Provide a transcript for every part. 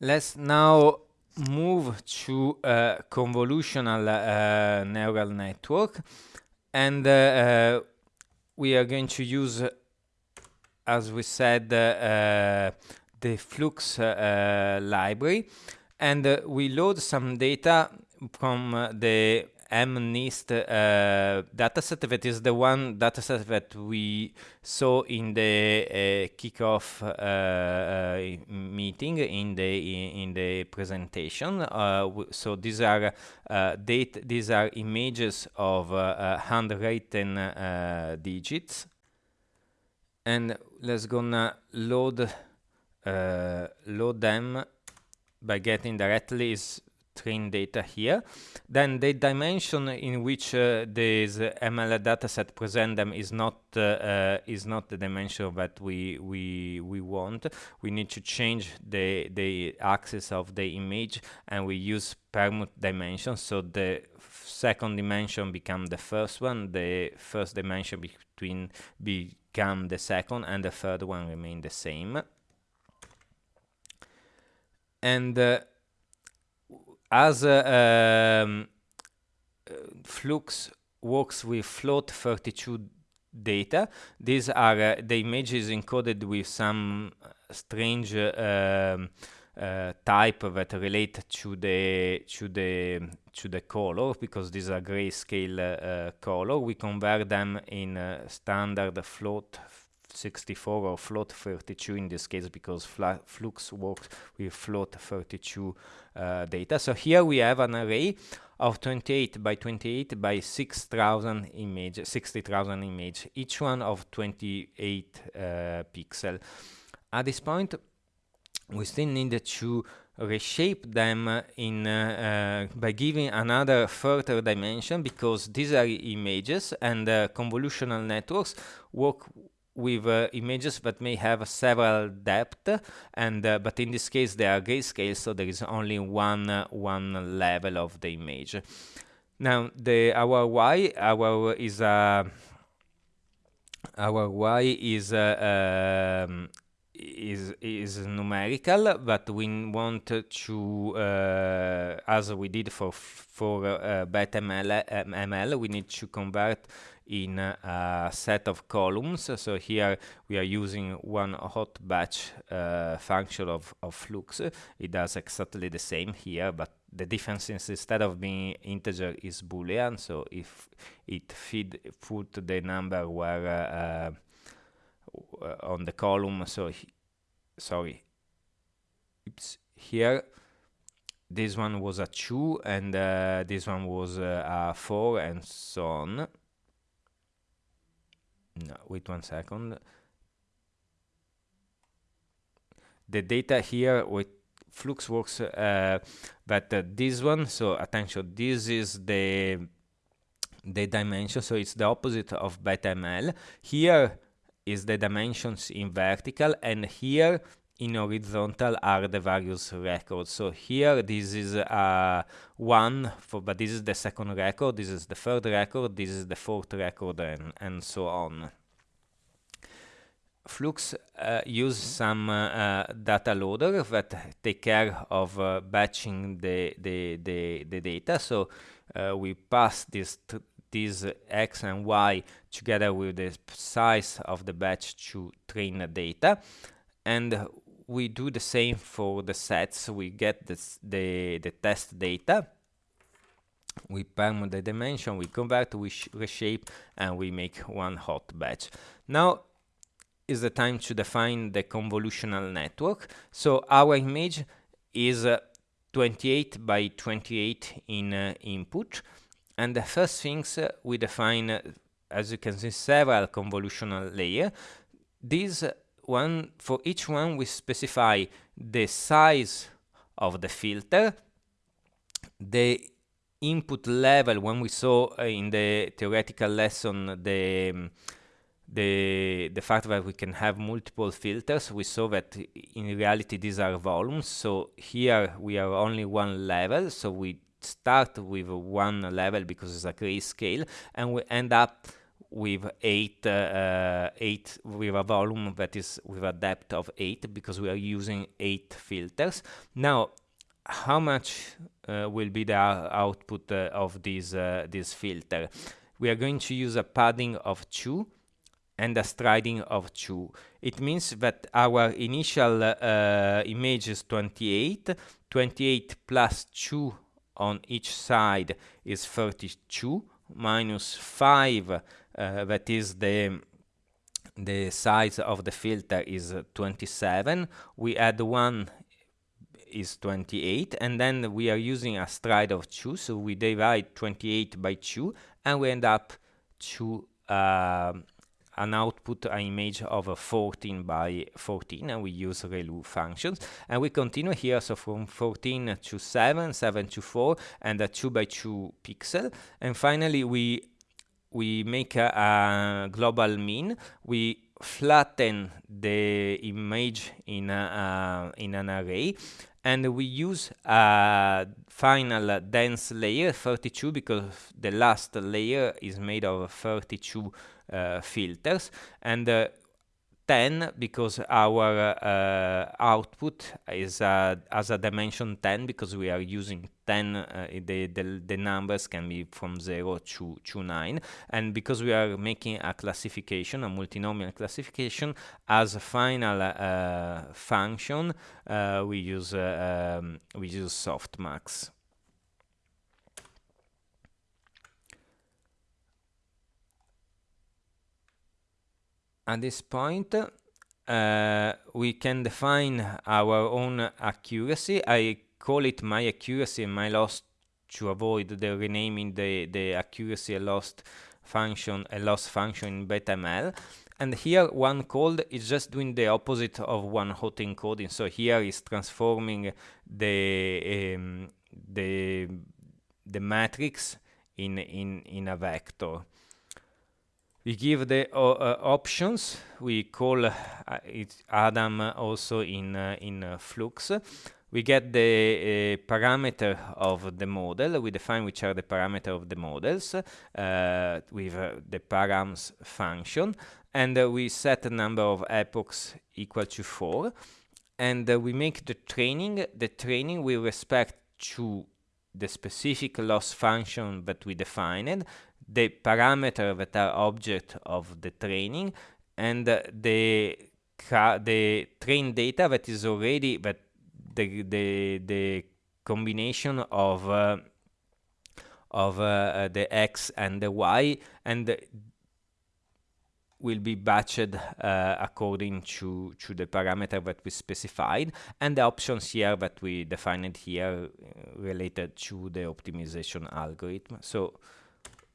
Let's now move to a convolutional uh, neural network. And uh, uh, we are going to use as we said uh, the flux uh, library. And uh, we load some data from the MNIST uh, dataset that is the one dataset that we saw in the uh, kickoff uh, uh meeting in the in the presentation. Uh, so these are uh, date these are images of handwritten digits, and let's gonna load load them by getting directly train data here. Then the dimension in which uh, this ML dataset present them is not uh, uh, is not the dimension that we we we want. We need to change the the axis of the image, and we use permute dimension. So the second dimension become the first one. The first dimension between become the second, and the third one remain the same. And uh, as um, Flux works with float32 data, these are uh, the images encoded with some strange uh, uh, type that relate to the to the to the color because these are grayscale uh, color. We convert them in standard float 64 or float 32 in this case because Flux works with float 32 uh, data. So here we have an array of 28 by 28 by 6,000 image, 60,000 image, each one of 28 uh, pixel. At this point, we still need to reshape them in uh, uh, by giving another further dimension because these are images and uh, convolutional networks work with uh, images that may have several depth and uh, but in this case they are grayscale so there is only one uh, one level of the image. Now the our y our is a our y is um, is is numerical but we want to uh, as we did for for uh, BetaML ML we need to convert in a set of columns. So here we are using one hot batch uh, function of, of Flux. It does exactly the same here, but the difference is instead of being integer is boolean. So if it feed put the number where uh, uh, on the column, so sorry, oops, here this one was a 2 and uh, this one was uh, a 4 and so on no, wait one second. The data here with Flux works, uh, but uh, this one, so attention, this is the the dimension, so it's the opposite of BetaML. Here is the dimensions in vertical, and here in horizontal are the various records. So here this is uh, one, for, but this is the second record, this is the third record, this is the fourth record, and, and so on. Flux uh, use some uh, uh data loader that take care of uh, batching the, the, the, the, data. So uh, we pass this these x and y together with the size of the batch to train the data. And we do the same for the sets. We get this, the, the test data. We permute the dimension, we convert, we reshape, and we make one hot batch. Now is the time to define the convolutional network. So our image is uh, 28 by 28 in uh, input. And the first things uh, we define, uh, as you can see, several convolutional layer. These one for each one we specify the size of the filter. The input level when we saw uh, in the theoretical lesson the um, the the fact that we can have multiple filters we saw that in reality these are volumes. So here we are only one level so we start with one level because it's a grayscale and we end up with eight, uh, eight with a volume that is with a depth of eight because we are using eight filters. Now, how much uh, will be the output uh, of this uh, this filter? We are going to use a padding of two and a striding of 2. It means that our initial uh, image is 28. 28 plus 2 on each side is 32 minus 5 uh, that is the the size of the filter is 27 we add 1 is 28 and then we are using a stride of 2 so we divide 28 by 2 and we end up to uh, an output an image of 14 by 14 and we use ReLU functions. And we continue here so from 14 to 7 7 to 4 and a 2 by 2 pixel. And finally we we make a, a global mean. We flatten the image in a, in an array. And we use a final dense layer 32 because the last layer is made of 32 uh, filters. And uh, 10 because our uh, output is uh, as a dimension 10 because we are using 10 uh, the, the, the numbers can be from 0 to, to 9 and because we are making a classification a multinomial classification as a final uh, function we use um, we use softmax at this point uh, we can define our own accuracy. I call it my accuracy and my loss to avoid the renaming the the accuracy lost function a loss function in BetaML and here onecold is just doing the opposite of one hot encoding. So here is transforming the um, the the matrix in in in a vector we give the uh, uh, options. We call uh, it adam also in uh, in uh, flux. We get the uh, parameter of the model. We define which are the parameter of the models with the params function. And we set a number of epochs equal to 4 and we make the training. The training with respect to the specific loss function that we defined the parameter that are object of the training and uh, the the train data that is already that the the the combination of uh, of uh, the x and the y and will be batched uh, according to to the parameter that we specified and the options here that we defined here uh, related to the optimization algorithm. So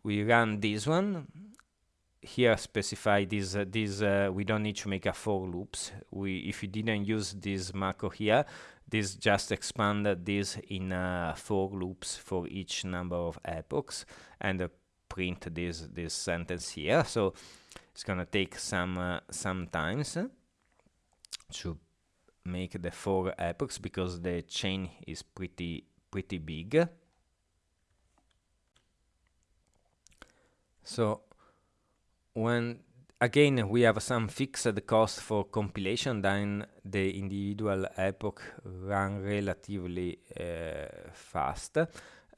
we run this one. Here specify this uh, this uh, we don't need to make a for loops. We if you didn't use this macro here this just expanded this in uh, for loops for each number of epochs and uh, print this this sentence here. So it's gonna take some uh, some times to make the four epochs because the chain is pretty pretty big So when again we have some fixed cost for compilation, then the individual epoch run relatively uh, fast.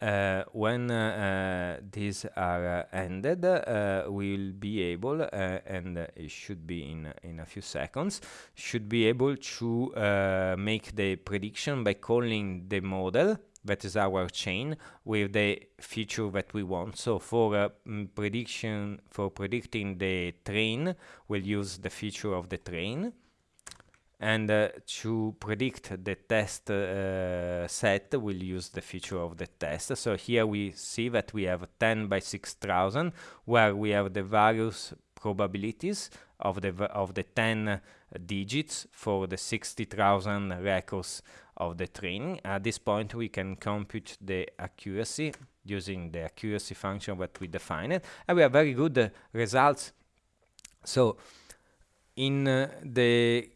Uh, when uh, these are ended, uh, we'll be able, uh, and it should be in in a few seconds, should be able to uh, make the prediction by calling the model that is our chain with the feature that we want. So for uh, prediction, for predicting the train, we'll use the feature of the train. And uh, to predict the test uh, set, we'll use the feature of the test. So here we see that we have 10 by 6000, where we have the various probabilities of the of the 10 digits for the 60,000 records of the training. At this point, we can compute the accuracy using the accuracy function that we defined, and we have very good uh, results. So, in uh, the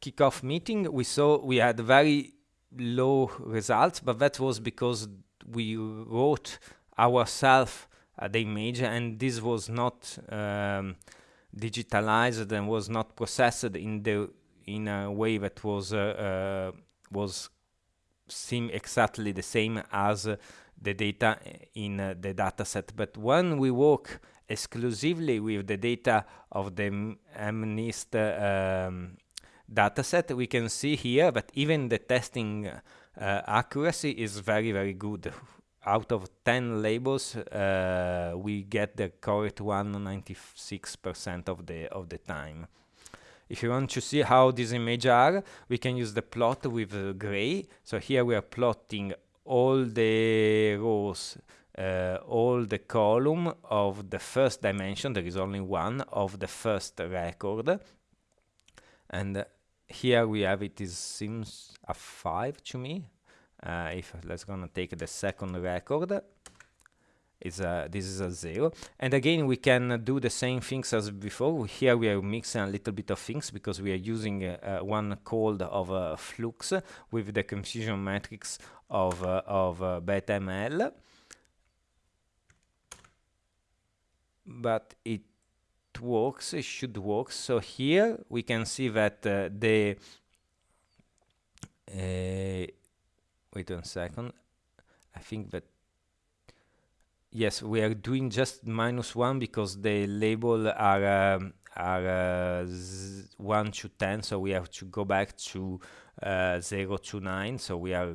kickoff meeting, we saw we had very low results, but that was because we wrote ourselves uh, the image and this was not um, digitalized and was not processed in the in a way that was uh, uh, was seem exactly the same as the data in the dataset. But when we work exclusively with the data of the MNIST um, dataset we can see here that even the testing uh, accuracy is very very good. Out of 10 labels uh, we get the correct one 96% of the of the time if you want to see how these images are we can use the plot with uh, gray. So here we are plotting all the rows uh, all the column of the first dimension. There is only one of the first record. And uh, here we have it is seems a 5 to me. Uh, if let's gonna take the second record is a, this is a zero and again we can do the same things as before. Here we are mixing a little bit of things because we are using uh, uh, onecold of uh, flux with the confusion matrix of uh, of uh, BetaML but it works it should work. So here we can see that uh, the wait one second. I think that yes we are doing just minus one because the label are um, are uh, 1 to 10 so we have to go back to uh, 0 to 9 so we are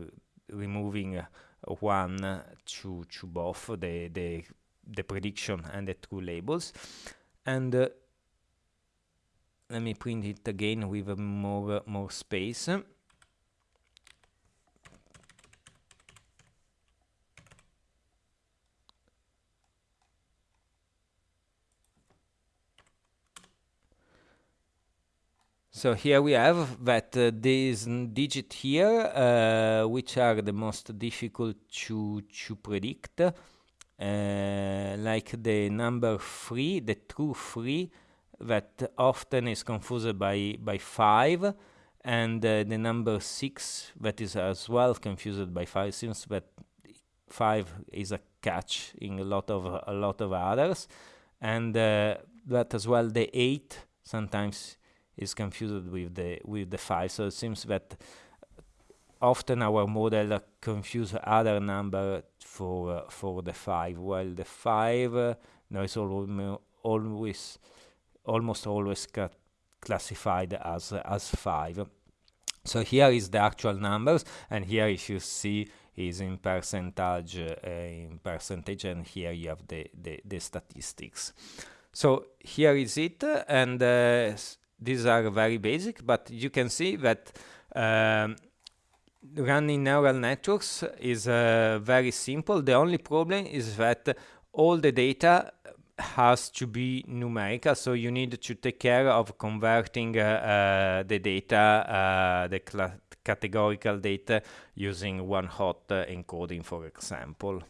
removing uh, 1 to to both the the the prediction and the true labels. And uh, let me print it again with more more space So here we have that uh, these digit here, uh, which are the most difficult to, to predict, uh, like the number 3, the true 3, that often is confused by, by 5, and uh, the number 6, that is as well confused by 5, since that 5 is a catch in a lot of, a lot of others, and uh, that as well the 8 sometimes is confused with the with the 5 so it seems that often our model confuse other number for uh, for the 5 while the 5 uh, no is always almost always classified as uh, as 5 so here is the actual numbers and here if you see is in percentage uh, in percentage and here you have the, the, the statistics. So here is it and uh, these are very basic, but you can see that um, running neural networks is uh, very simple. The only problem is that all the data has to be numerical, so you need to take care of converting uh, uh, the data, uh, the categorical data using one hot uh, encoding, for example.